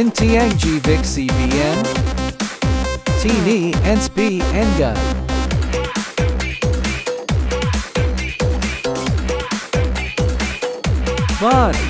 In Tiang Vic CBN. Tini and Spi Enga. Fun.